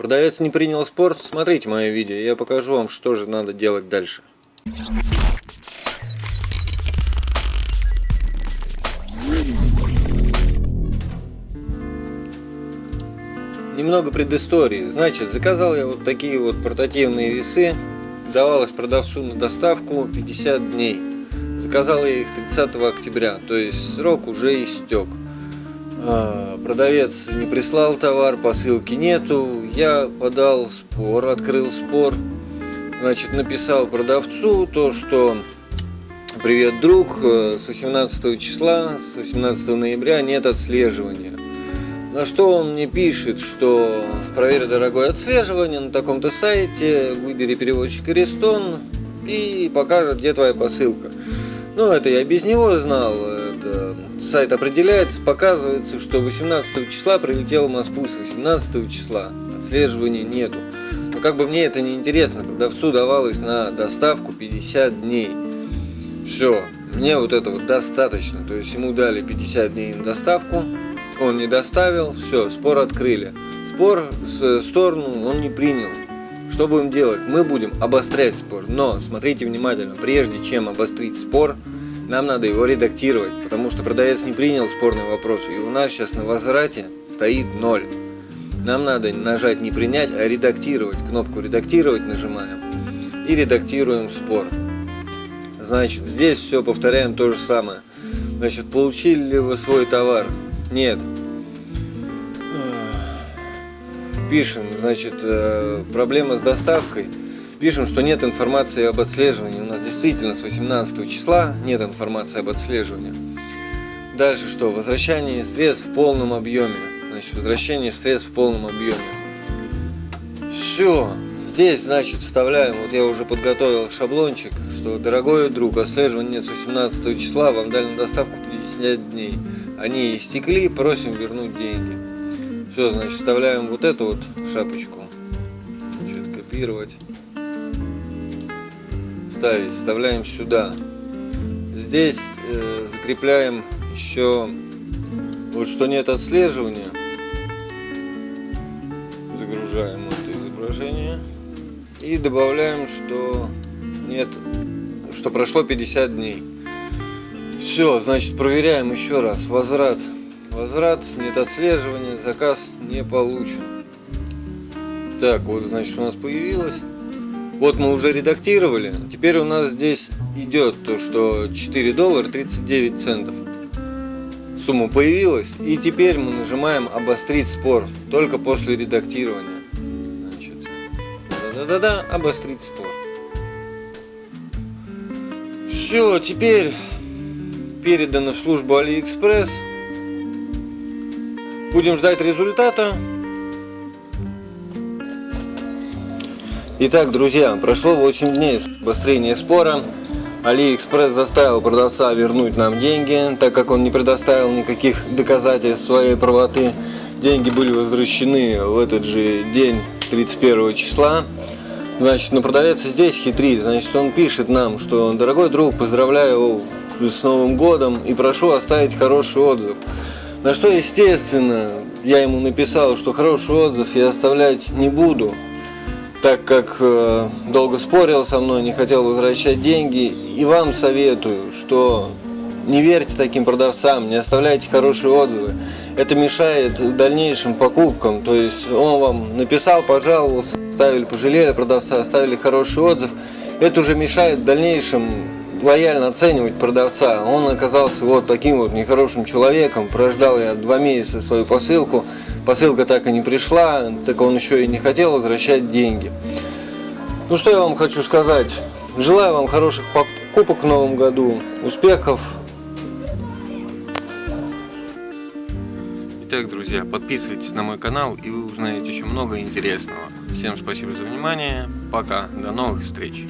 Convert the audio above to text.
Продавец не принял спор, смотрите мое видео, я покажу вам, что же надо делать дальше. Немного предыстории. Значит, заказал я вот такие вот портативные весы. Давалось продавцу на доставку 50 дней. Заказал я их 30 октября, то есть срок уже истек. А, продавец не прислал товар, посылки нету. Я подал спор, открыл спор. Значит, написал продавцу то, что Привет, друг, с 18 числа, с 18 ноября нет отслеживания. На что он мне пишет, что проверь дорогое отслеживание на таком-то сайте, выбери переводчик Рестон и покажет, где твоя посылка. Ну, это я без него знал. Сайт определяется, показывается, что 18 числа прилетел в Москву с 18 числа. Отслеживания нету. Но как бы мне это не интересно, продавцу давалось на доставку 50 дней. Все, мне вот этого достаточно. То есть ему дали 50 дней на доставку, он не доставил, все, спор открыли. Спор с сторону он не принял. Что будем делать? Мы будем обострять спор, но смотрите внимательно, прежде чем обострить спор, нам надо его редактировать, потому что продавец не принял спорный вопрос, и у нас сейчас на возврате стоит 0. Нам надо нажать не принять, а редактировать. Кнопку редактировать нажимаем и редактируем спор. Значит, здесь все повторяем то же самое. Значит, получили ли вы свой товар? Нет. Пишем, значит, э, проблема с доставкой. Пишем, что нет информации об отслеживании. У нас действительно с 18 числа нет информации об отслеживании. Дальше что? Возвращение средств в полном объеме. Значит, возвращение средств в полном объеме. Все. Здесь, значит, вставляем, вот я уже подготовил шаблончик, что, дорогой друг, отслеживание нет с 18 числа, вам дали на доставку 50 дней они истекли, просим вернуть деньги. Все, значит, вставляем вот эту вот шапочку. Значит, копировать. Ставить, вставляем сюда. Здесь э, закрепляем еще вот что нет отслеживания. Загружаем это изображение. И добавляем, что нет, что прошло 50 дней. Все, значит, проверяем еще раз. Возврат. Возврат, нет отслеживания, заказ не получен. Так, вот, значит, у нас появилось. Вот мы уже редактировали. Теперь у нас здесь идет то, что 4 доллара 39 центов. Сумма появилась. И теперь мы нажимаем обострить спор. Только после редактирования. Да-да-да, обострить спор. Все, теперь передано в службу Алиэкспресс. Будем ждать результата. Итак, друзья, прошло 8 дней с обострения спора. Алиэкспресс заставил продавца вернуть нам деньги, так как он не предоставил никаких доказательств своей правоты. Деньги были возвращены в этот же день, 31 числа. Значит, но продавец здесь хитрит. Значит, он пишет нам, что дорогой друг, поздравляю с Новым годом и прошу оставить хороший отзыв. На что, естественно, я ему написал, что хороший отзыв я оставлять не буду, так как э, долго спорил со мной, не хотел возвращать деньги. И вам советую, что не верьте таким продавцам, не оставляйте хорошие отзывы. Это мешает дальнейшим покупкам. То есть он вам написал, пожаловался, ставили, пожалели продавца, оставили хороший отзыв. Это уже мешает дальнейшим лояльно оценивать продавца. Он оказался вот таким вот нехорошим человеком. Прождал я два месяца свою посылку. Посылка так и не пришла, так он еще и не хотел возвращать деньги. Ну что я вам хочу сказать. Желаю вам хороших покупок в новом году, успехов. Итак, друзья, подписывайтесь на мой канал и вы узнаете еще много интересного. Всем спасибо за внимание. Пока. До новых встреч.